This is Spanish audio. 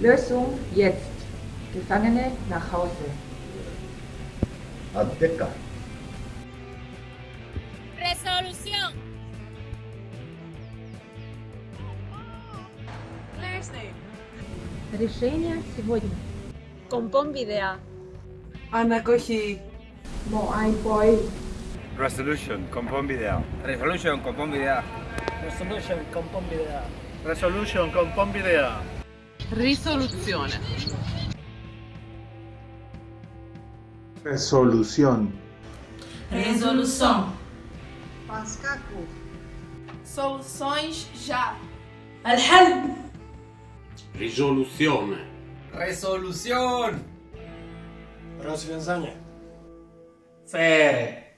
Lösung jetzt. Gefangene nach Hause. Azteca. Resolución. Thursday. Решение сегодня. Compón video. Anacoji. Moai boy. Resolution, compón video. Resolution, compón video. Resolution, compón video. Resolution, compón video. Risoluzione. Resolución. Resolução. Pascaco. Soluções já. Al-Halb. Resolución. Resolución. Rozwiązanie. Fere.